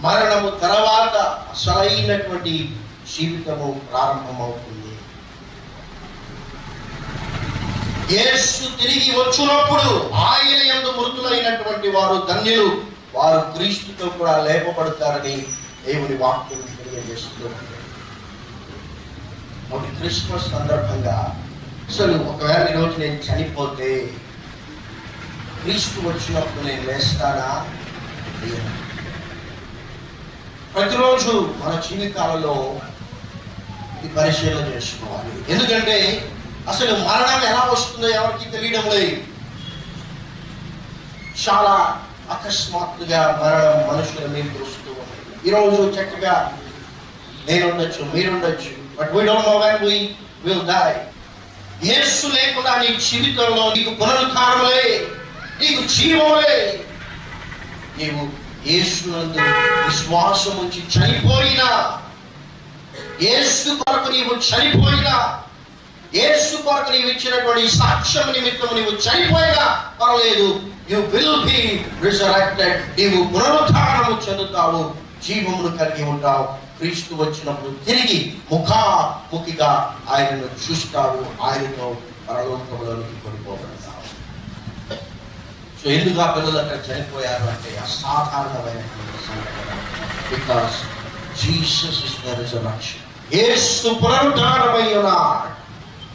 మరణము తర్వాత అసలైనటువంటి జీవితము ప్రారంభమవుతుంది. యేసు తిరిగి వచ్చినప్పుడు ఆయన ఎందు మృతులైనటువంటి వారు ధన్యులు. వారు క్రీస్తుతో కూడా లేపబడతారని దేవుని వాక్యం తెలియజేస్తూ ఒక క్రిస్మస్ సందర్భంగా అసలు ఒకవేళ ఈరోజు నేను చనిపోతే క్రీస్తు వచ్చినప్పుడు నేను లేస్తానా? ప్రతిరోజు మన జీవితాలలో ఈ పరిశీలన చేసుకోవాలి. ఎందుకంటే అసలు మరణం ఎలా వస్తుందో ఎవరికి తెలియడం లేదు. చాలా అకస్మాత్తుగా మరణం మనుషుల మీద వస్తూ ఉంది. ఈరోజు చక్కగా నేనుండొచ్చు మీరుండొచ్చు but we don't know when we will die యేసు లేకుండా నీ జీవితంలో నీకు పునరుద్ధానములే నీకు జీవములే. నీవు యేసునందు విశ్వాసం ఉంచి చనిపోయినా యేసు కొరకు నీవు చనిపోయినా యేసు కొరకు నీవు ఇచ్చినటువంటి సాక్ష్యం నిమిత్తం నీవు చనిపోయినా పర్లేదు యు విల్ బి రిజరెక్టెడ్ నీవు పునరుద్ధారము చెందుతావు. జీవమును కలిగి ఉంటావు. క్రీస్తు వచ్చినప్పుడు తిరిగి ముఖాముఖిగా ఆయనను చూస్తావు. ఆయనతో పరలోకంలోనికి కొనిపోగలుగుతావు సో ఎందుకు ఆ పిల్లలు అక్కడ చనిపోయారు అంటే అసాధారణమైనటువంటి సంఘటన. Because Jesus is the resurrection యేసు పునరుద్ధారమై ఉన్నాడు.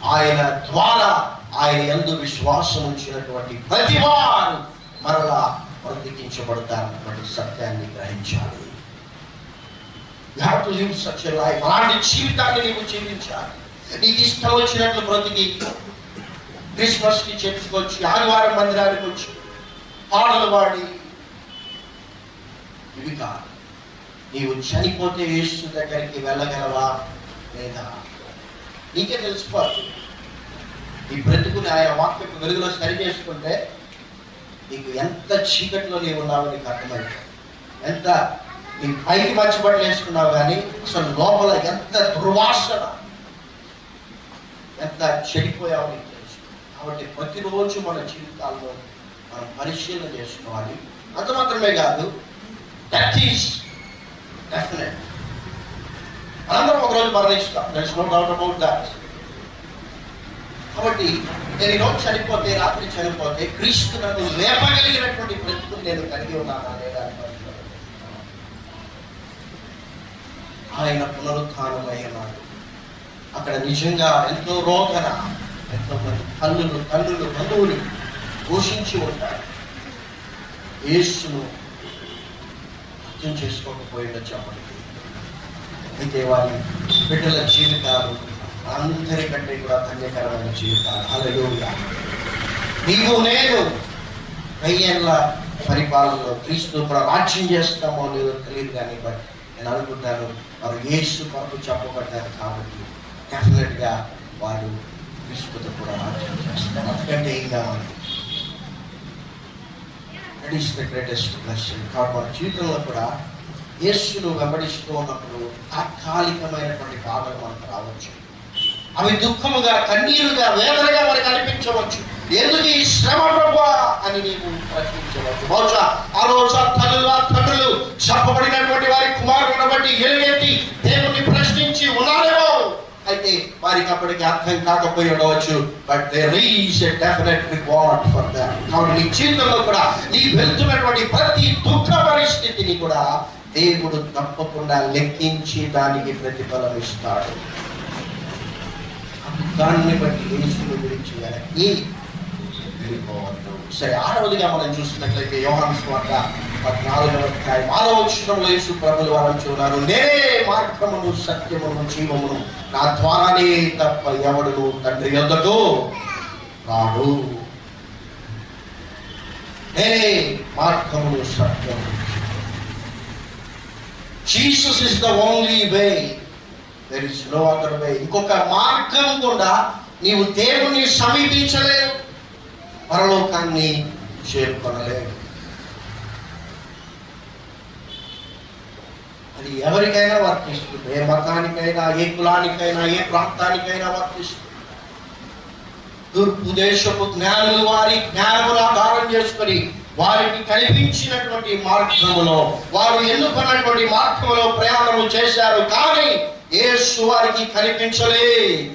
ఆయన ద్వారా ఆయన ఎందు విశ్వాసం ఉంచినటువంటి ప్రతి వారు మరలా బ్రతికించబడతారన్నటువంటి సత్యాన్ని గ్రహించాలి. అలాంటి జీవితాన్ని నీవు జీవించాలి. నీకు ఇష్టం వచ్చినట్లు బ్రతికి క్రిస్మస్కి కి చర్చకొచ్చి ఆదివారం మందిరానికి వచ్చి పాటలు పాడి ఇవి కాదు. నీవు చనిపోతే యేసు దగ్గరికి వెళ్ళగలవా లేదా? నీకే తెలుసుకోవాలి. ఈ బ్రతుకుని ఆయన వాక్యపు వెలుగులో సరి చేసుకుంటే నీకు ఎంత చీకట్లో నీవు ఉన్నావో నీకు అర్థమైంది ఎంత నీ పైకి మంచి బట్టలు వేసుకున్నావు కానీ అసలు లోపల ఎంత దుర్వాసన ఎంత చెడిపోయావో నీకు తెలుసు. కాబట్టి ప్రతిరోజు మన జీవితాల్లో మనం పరిశీలన చేసుకోవాలి. అంత మాత్రమే కాదు దట్ ఈస్ డెఫినెట్ అందరం ఒకరోజు మరణిస్తాం that's no doubt about that కాబట్టి నేను ఈరోజు చనిపోతే రాత్రి చనిపోతే క్రీస్తు నన్ను లేపగలిగినటువంటి బ్రతుకుని నేను కలిగి ఉన్నానా లేదా అని ఆయన పునరుత్థానమై అక్కడ నిజంగా ఎంతో రోదన ఎంతో మంది తల్లులు తల్లులు బంధువులు పోషించి ఉంటారు. యేసును అర్థం చేసుకోకపోయిండొచ్చు అప్పటికి అయితే బిడ్డల జీవితాలు అందరికంటే కూడా ధన్యకరమైన జీవితాలు. హల్లెలూయా. నీవు నేను వెయ్యేళ్ళ పరిపాలనలో క్రీస్తు కూడా రాజ్యం చేస్తామో లేదో తెలియదు కానీ బట్ నేను అనుకుంటాను వారు ఏసు కొరకు చెప్పబడ్డారు కాబట్టి డెఫినెట్గా వారు క్రీస్తుతో కూడా రాజ్యం చేస్తారు. అందుకంటే ఏం కావాలి? That is the greatest blessing కాబట్టి జీవితంలో కూడా యేసును వెంబడిస్తూ ఉన్నప్పుడు తాత్కాలికమైనటువంటి బాధలు మనకు రావచ్చు. అవి దుఃఖముగా కన్నీరుగా వేదనగా మనకు అనిపించవచ్చు. ఎందుకు ఈ శ్రమ ప్రభా అని నీవు ప్రశ్నించవచ్చు? బహుశా ఆ రోజు తల్లులు ఆ తండ్రులు చెప్పబడినటువంటి వారి కుమారుడు బట్టి ఎలుగెత్తి దేవుని ప్రశ్నించి ఉన్నారేమో? అయితే వారికి అప్పటికి అర్థం కాకపోయి ఉండవచ్చు. But there is a definite reward for that కాబట్టి నీ జీవితంలో కూడా నీ వెళ్తున్నటువంటి ప్రతి దుఃఖ పరిస్థితిని కూడా దేవుడు తప్పకుండా లెక్కించి దానికి ప్రతిఫలం ఇస్తాడు. దాన్ని బట్టి యేసుని గురించి వెనక్కి వెళ్ళిపోవద్దు. సరే ఆరవదిగా మనం చూసినట్లయితే యోహాను స్వార్త పద్నాలుగవ అధ్యాయం ఆరవ వచనంలో యేసు ప్రభులు వారు చూడారు. నేనే మార్గమును సత్యమును జీవమును నా ద్వారానే తప్ప ఎవడును తండ్రి యొద్దకు రాడు. నేనే మార్గమును సత్యమును Jesus is the only way there is no other way ఇంకొక మార్గం కూడా నీవు దేవుని సమీపించలేవు. పరలోకాన్ని చేరుకొనలేవు. అది ఎవరికైనా వర్తిస్తుంది. ఏ మతానికైనా ఏ కులానికైనా ఏ ప్రాంతానికైనా వర్తిస్తుంది. తూర్పు దేశపు జ్ఞానులు వారి జ్ఞానములు ఆధారం చేసుకొని వారికి కనిపించినటువంటి మార్గములో వారు ఎన్నుకున్నటువంటి మార్గంలో ప్రయాణము చేశారు కానీ యేసు వారికి కనిపించలే.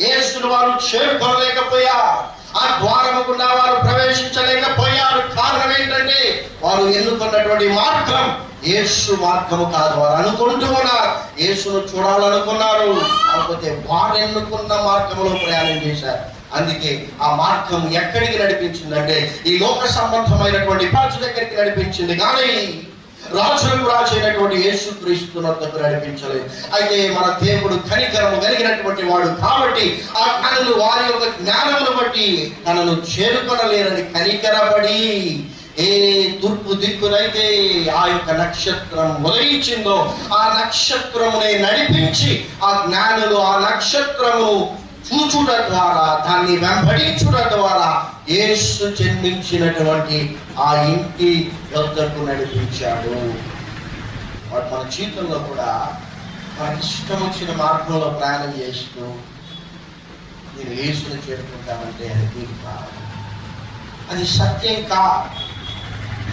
యేసును వారు చేరుకోలేకపోయారు. ఆ ద్వారము గుండా వారు ప్రవేశించలేకపోయారు. కారణం ఏంటంటే వారు ఎన్నుకున్నటువంటి మార్గం యేసు మార్గము కాదు వారు అనుకుంటూ ఉన్నారు. యేసును చూడాలనుకున్నారు. కాకపోతే వారు ఎన్నుకున్న మార్గంలో ప్రయాణం చేశారు. అందుకే ఆ మార్గం ఎక్కడికి నడిపించిందంటే ఈ లోక సంబంధమైనటువంటి పాచు దగ్గరికి నడిపించింది. కానీ రాజులకు రాజు అయినటువంటి యేసు క్రీస్తునకు నడిపించలేదు. అయితే మన దేవుడు కనికరము కలిగినటువంటి వాడు కాబట్టి ఆ కనులు వారి యొక్క జ్ఞానమును బట్టి తనను చేరుకొనలేరని కనికరపడి ఏ తూర్పు దిక్కునైతే ఆ యొక్క నక్షత్రం ఉదయించిందో ఆ నక్షత్రమునే నడిపించి ఆ జ్ఞానులు ఆ నక్షత్రము చూచుట ద్వారా దాన్ని వెంబడించుట ద్వారా యేసు జన్మించినటువంటి ఆ ఇంటి వద్దకు నడిపించాడు. వాడు మన జీవితంలో కూడా మనకి ఇష్టం వచ్చిన మార్గంలో ప్రయాణం చేస్తూ నేను యేసును చేరుకుంటామంటే అది వీలు కాదు అది సత్యం కా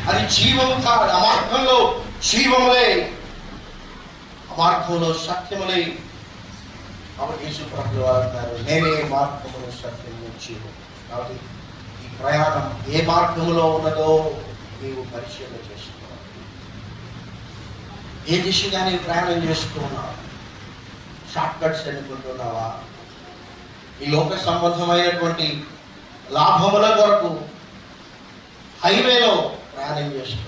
అది జీవం కాదు ఆ మార్గంలో జీవములే. ఆ మార్గంలో సత్యములే. కాబట్టి యేసు ప్రభులు వారు అంటారు నేనే మార్గమును సత్యము జీవము కాబట్టి ఈ ప్రయాణం ఏ మార్గంలో ఉన్నదో నీవు పరిశీలన చేసుకోవాలి. ఏ దిశగా నీవు ప్రయాణం చేస్తూ షార్ట్ కట్స్ ఎన్నుకుంటున్నావా? ఈ లోక సంబంధమైనటువంటి లాభముల కొరకు హైవేలో ప్రయాణం చేస్తున్నావు?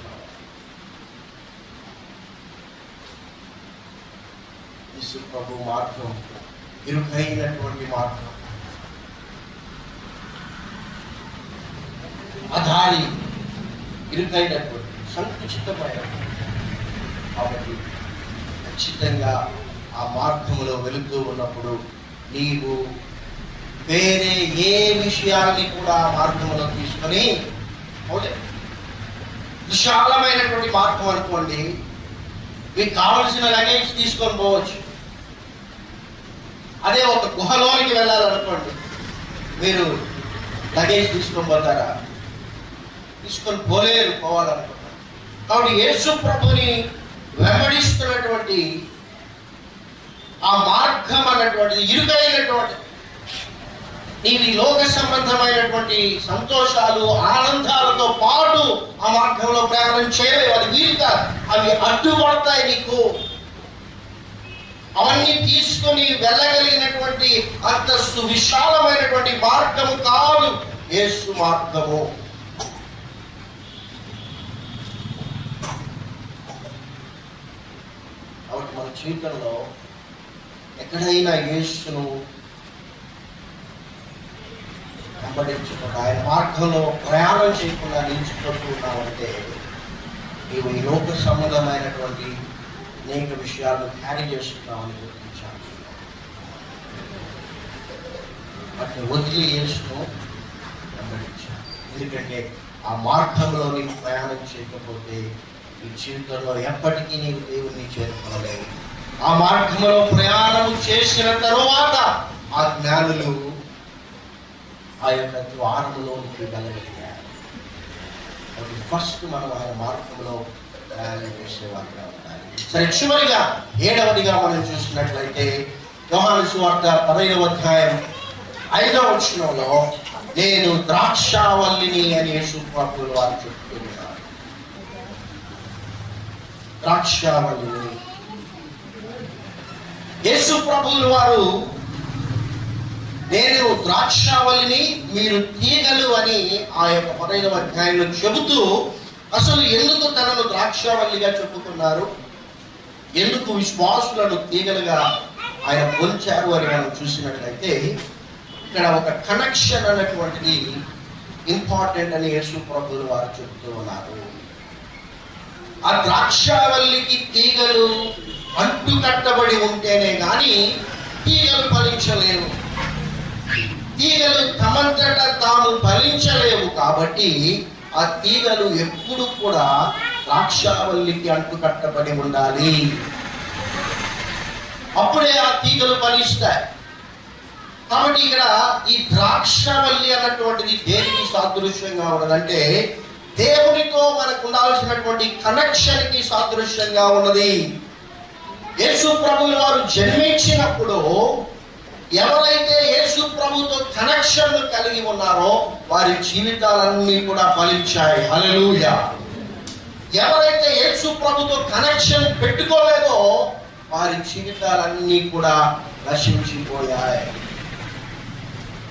యేసు ప్రభు మార్గం ఇరుకైనటువంటి మార్గం అధారి ఇరుకైనటువంటి సంకుచితమైన కాబట్టి ఖచ్చితంగా ఆ మార్గంలో వెళుతూ ఉన్నప్పుడు నీవు వేరే ఏ విషయాన్ని కూడా మార్గంలో తీసుకొని పోలే. విశాలమైనటువంటి మార్గం అనుకోండి మీకు కావలసిన లగేజ్ తీసుకొని పోవచ్చు. అదే ఒక గుహలోనికి వెళ్ళాలనుకోండి. మీరు లగేజ్ తీసుకొని పోతారా? తీసుకొని పోలేరు పోవాలనుకుంటారు. కాబట్టి యేసు ప్రభుని వెంబడిస్తున్నటువంటి ఆ మార్గం అన్నటువంటిది ఇరుకైనటువంటి నీవు లోక సంబంధమైనటువంటి సంతోషాలు ఆనందాలతో పాటు ఆ మార్గంలో ప్రయాణం చేయలేవు. అది వీలు కాదు అవి అడ్డుపడతాయి నీకు. అవన్నీ తీసుకొని వెళ్ళగలిగినటువంటి అంత సువిశాలమైనటువంటి మార్గము కాదు యేసు మార్గము. కాబట్టి మన జీవితంలో ఎక్కడైనా యేసును వెంబడించకుండా ఆయన మార్గంలో ప్రయాణం చేయకుండా నిలిచిపోతూ ఉన్నామంటే నీవు ఈ లోక సంబంధమైనటువంటి అనేక విషయాలు క్యారీ చేస్తున్నామని గుర్తించాలి. వాటిని వదిలి యేసును వెంబడించాలి. ఎందుకంటే ఆ మార్గంలో నీకు ప్రయాణం చేయకపోతే నీ జీవితంలో ఎప్పటికీ నీవు దేవుణ్ణి చేరుకోలేవు. ఆ మార్గంలో ప్రయాణం చేసిన తరువాత ఆ జ్ఞానులు ఆ యొక్క ద్వారములోనికి వెళ్ళగలిగారు. ఫస్ట్ మనం ఆయన మార్గంలో ప్రయాణం చేసేవాళ్ళం. సరే చివరిగా ఏడవదిగా మనం చూసినట్లయితే యోహాను సువార్త పదైదవ అధ్యాయం ఐదవ వచనంలో నేను ద్రాక్షావల్లిని అని యేసుప్రభుల వారు చెప్తున్నారు. ద్రాక్షావల్లిని. యేసు ప్రభువులు వారు నేను ద్రాక్షావళిని మీరు తీగలు అని ఆ యొక్క పదైన అధ్యాయంలో చెబుతూ అసలు ఎందుకు తనను ద్రాక్షావల్లిగా చెప్పుకున్నారు? ఎందుకు విశ్వాసులను తీగలుగా ఆయన పోల్చారు అని మనం చూసినట్లయితే ఇక్కడ ఒక కనెక్షన్ అనేటువంటిది ఇంపార్టెంట్ అని యేసు ప్రభులు వారు చెబుతూ ఉన్నారు. ఆ ద్రాక్షావల్లికి తీగలు అంటు కట్టబడి ఉంటేనే కానీ తీగలు ఫలించలేవు. తీగలు తమంతట తాము ఫలించలేవు కాబట్టి ఆ తీగలు ఎప్పుడు కూడా ద్రాక్షావల్లికి అంటు కట్టబడి ఉండాలి. అప్పుడే ఆ తీగలు ఫలిస్తాయి. కాబట్టి ఇక్కడ ఈ ద్రాక్షవల్లి అన్నటువంటిది దేనికి సాదృశ్యంగా ఉన్నదంటే దేవునితో మనకు ఉండాల్సినటువంటి కనెక్షన్కి సాదృశ్యంగా ఉన్నది. యేసు ప్రభువు వారు జన్మించినప్పుడు ఎవరైతే యేసు ప్రభుతో కనెక్షన్ కలిగి ఉన్నారో వారి జీవితాలన్నీ కూడా ఫలించాయి. హలలుయ ఎవరైతే యేసు ప్రభుతో కనెక్షన్ పెట్టుకోలేదో వారి జీవితాలన్నీ కూడా నశించిపోయాయి.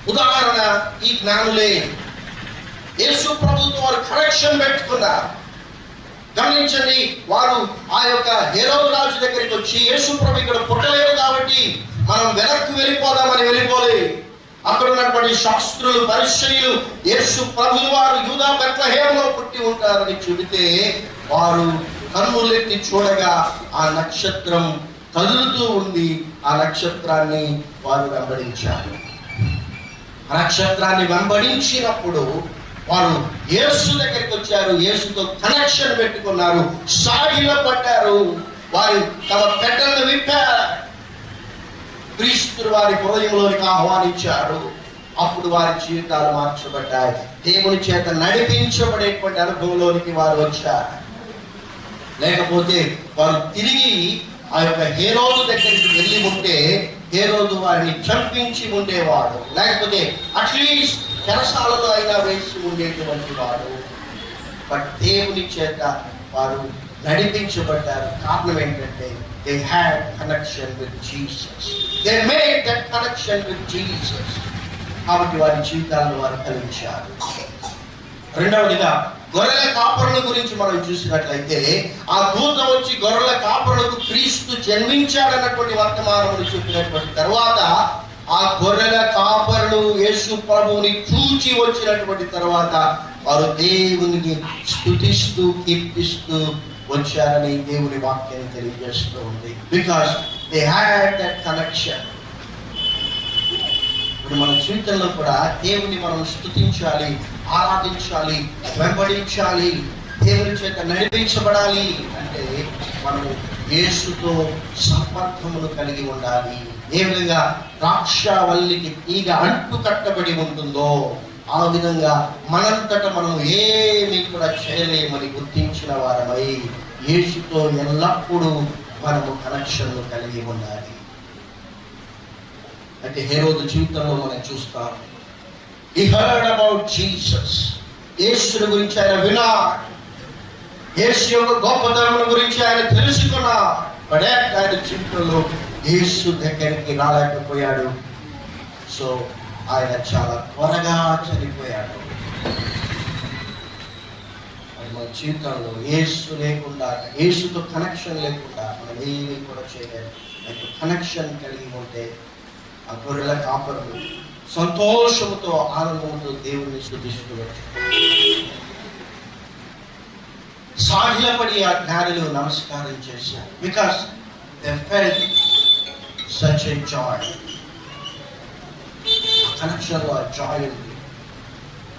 ఉదాహరణ ఈ జ్ఞానులే యేసు ప్రభుతో వారు కనెక్షన్ పెట్టుకున్నారు. గమనించండి వారు ఆ యొక్క హేరవ రాజు దగ్గరికి వచ్చి యేసు ప్రభు ఇక్కడ పుట్టలేదు కాబట్టి మనం వెనక్కి వెళ్ళిపోదామని వెళ్ళిపోలే. అక్కడ ఉన్నటువంటి శాస్త్రులు పరిచయులు యేసు ప్రభులు వారు యూదా బెత్లహేమలో పుట్టి ఉంటారని చెబితే వారు కన్నులెత్తి చూడగా ఆ నక్షత్రం కదులుతూ ఉంది ఆ నక్షత్రాన్ని వారు వెంబడించారు. ఆ నక్షత్రాన్ని వెంబడించినప్పుడు వారు యేసు దగ్గరికి వచ్చారు. యేసుతో కనెక్షన్ పెట్టుకున్నారు. సాగిలో పట్టారు వారు తమ పెట్టలను విప్పారు. క్రీస్తు వారి హృదయంలోనికి ఆహ్వానించాడు. అప్పుడు వారి జీవితాలు మార్చబడ్డాయి. దేవుని చేత నడిపించబడేటువంటి అనుభవంలోనికి వారు వచ్చారు. లేకపోతే వారు తిరిగి ఆ యొక్క హేరోజు దగ్గరికి వెళ్ళి ఉంటే హేరోజు వారిని చంపించి ఉండేవాడు. లేకపోతే అట్లీస్ట్ చెరసాలలో అయినా వేసి ఉండేటువంటి వాడు. బట్ దేవుని చేత వారు నడిపించబడ్డారు. కారణం ఏంటంటే they had connection with Jesus. They made that connection with Jesus. కాబట్టి వారి జీవితాలను వారు కలిగించారు రెండవదిగా గొర్రెల కాపరుల గురించి మనం చూసినట్లయితే ఆ దూతం వచ్చి గొర్రెల కాపరులకు క్రీస్తు జన్మించాడన్నటువంటి వర్తమానములు చెప్పినటువంటి తర్వాత ఆ గొర్రెల కాపరులు యేసు ప్రభువుని చూచి వచ్చినటువంటి తర్వాత వారు దేవునికి స్తుతిస్తూ కీర్తిస్తూ వచ్చారని దేవుని వాక్యం తెలియజేస్తూ ఉంది. Because they had that connection ఇప్పుడు మన జీవితంలో కూడా దేవుని మనం స్తుతించాలి ఆరాధించాలి వెంబడించాలి దేవుని చేత నడిపించబడాలి అంటే మనము యేసుతో సంపర్కమును కలిగి ఉండాలి. ఏ విధంగా ద్రాక్షవల్లికి తీగ అంటు కట్టబడి ఉంటుందో ఆ విధంగా మనంతట మనం ఏమి కూడా చేయలేమని గుర్తించిన వారమై యేసుతో ఎల్లప్పుడూ మనము కనెక్షన్లు కలిగి ఉండాలి. అయితే హేరోదు జీవితంలో మనం చూస్తాం ఈ హర్డ్ అబౌట్ జీసస్ యేసుని గురించి ఆయన వినా యేసు యొక్క గొప్పతనం గురించి ఆయన తెలుసుకున్నా పడే ఆయన జీవితంలో యేసు దగ్గరికి రాలేకపోయాడు. సో ఆయన చాలా త్వరగా చనిపోయాడు. మన జీవితంలో ఏసు లేకుండా ఏసుతో కనెక్షన్ లేకుండా మనం ఏమీ కూడా చేయలేదు కనెక్షన్ కలిగి ఉంటే ఆ గొర్రెల కాపరులు సంతోషంతో ఆనందంతో దేవుణ్ణి శుద్ధిస్తున్నారు సాగిలపడి ఆ జ్ఞానులు నమస్కారం చేశారు. Because they felt such a joy కనెక్షన్లో ఆ జాయ్ ఉంది.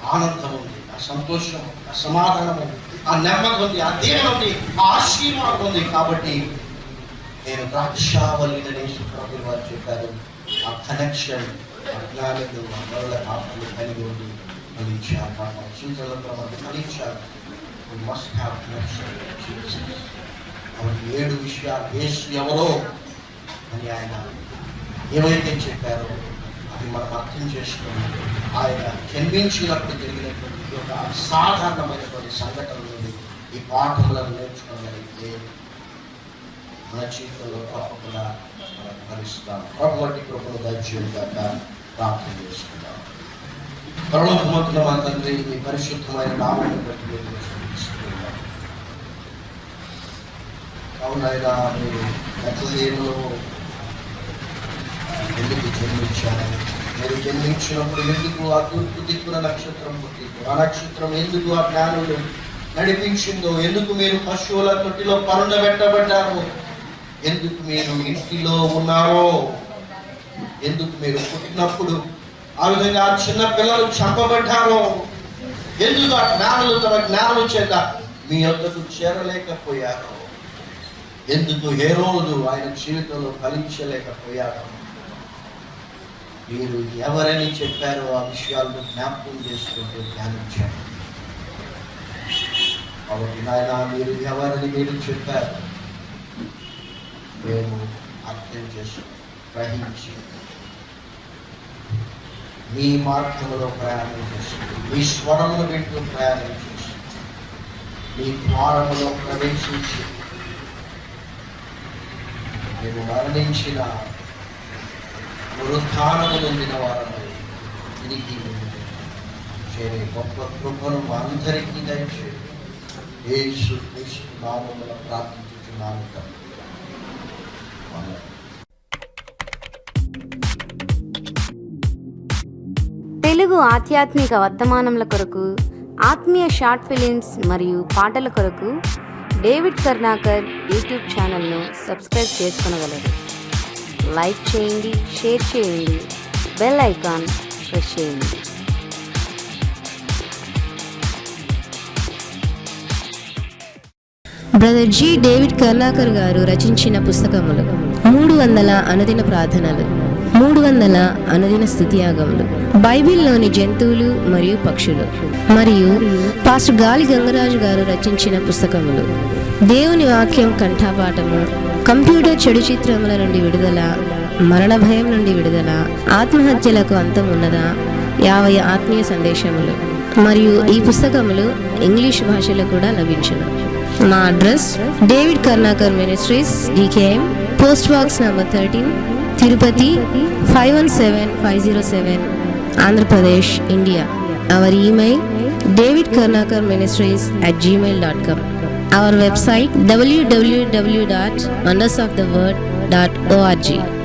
ఆనందం ఉంది. ఆ సంతోషం ఆ సమాధానం ఆ నెమ్మది ఉంది ఆ దేవుడు ఉంది ఆ ఆశీర్వాదం ఉంది. కాబట్టి నేను ద్రాక్షావల్లిని సుప్రభులు వారు చెప్పారు. ఆ కనెక్షన్ ఆ జ్ఞానులు కాపులు కలిగి ఉంది ఫలించారు. మన ఫలించారు. ఏడు విషయాలు యేసు ఎవరో అని ఆయన ఏమైతే చెప్పారో అది మనం అర్థం చేసుకుని ఆయన జన్మించినప్పుడు జరిగినటువంటి ఒక అసాధారణమైనటువంటి సంఘటనలు ఈ పాఠములను నేర్చుకోగలిగితే మన జీవితంలో తప్పకుండా మనం భరిస్తాం ప్రభుత్వ కృపలు దయచేయగాక ప్రార్థన చేసుకుందాం. పరలోకమంతుల మా తండ్రి మీ పరిశుద్ధమైన నామం బట్టి మీరు చూపిస్తున్నాం అవునైనా మీరు బెత్లహేములో ఎందుకు జన్మించాను మీరు జన్మించినప్పుడు ఎందుకు ఆ తూర్పు దిక్కున నక్షత్రం పుట్టిందో ఆ నక్షత్రం ఎందుకు ఆ జ్ఞానులు నడిపించిందో? ఎందుకు మీరు పశువుల తొట్టిలో పెట్టబడ్డారు ఎందుకు మీరు ఇంటిలో ఉన్నారో? ఎందుకు మీరు పుట్టినప్పుడు ఆ విధంగా ఆ చిన్న పిల్లలు చంపబడ్డారో? ఎందుకు ఆ జ్ఞానులు తమ జ్ఞానం చేత మీ వద్దకు చేరలేకపోయారో? ఎందుకు ఏ రోజు ఆయన జీవితంలో ఫలించలేకపోయారో? మీరు ఎవరని చెప్పారో ఆ విషయాలను జ్ఞాపకం చేసుకుంటూ ధ్యానించండి. కాబట్టి నాయన మీరు ఎవరని మీరు చెప్పారు? మేము అర్థం చేసి గ్రహించి మీ మార్గంలో ప్రయాణం చేస్తుంది మీ స్వరంలో వింటూ ప్రయాణం చేస్తుంది మీ ద్వారంలో ప్రవేశించి మేము మరణించిన పునరుత్థానము పొందిన వారమై తిరిగి చేరే గొప్ప కృపను మా అందరికీ దయచేయండి. యేసు క్రీస్తు నామమున ప్రార్థించుచున్నాను తెలుగు ఆధ్యాత్మిక వర్తమానముల కొరకు ఆత్మీయ షార్ట్ ఫిలిమ్స్ మరియు పాటల కొరకు డేవిడ్ కర్ణాకర్ యూట్యూబ్ ఛానల్ను సబ్స్క్రైబ్ చేసుకునగలరు. లైక్ చేయండి షేర్ చేయండి బెల్ ఐకాన్ ప్రెస్ చేయండి. బ్రదర్ జి డేవిడ్ కర్ణాకర్ గారు రచించిన పుస్తకములు మూడు వందల అనుదిన ప్రార్థనలు మూడు వందల అనుదిన స్థుతియాగములు బైబిల్లోని జంతువులు మరియు పక్షులు మరియు పాస్టర్ గాలి గంగరాజు గారు రచించిన పుస్తకములు. దేవుని వాక్యం కంఠాపాఠము కంప్యూటర్ చెడు చిత్రముల నుండి విడుదల మరణ భయం నుండి విడుదల ఆత్మహత్యలకు అంతం ఉన్నదా? యాభై ఆత్మీయ సందేశములు మరియు ఈ పుస్తకములు ఇంగ్లీష్ భాషలో కూడా లభించును. మా address David Karnakar ministries DKM post box number thirteen Tirupati five one seven five zero seven Andhra Pradesh India. Our email David Karnakar ministries at Gmail dot com Our website www.wondersoftheword.org.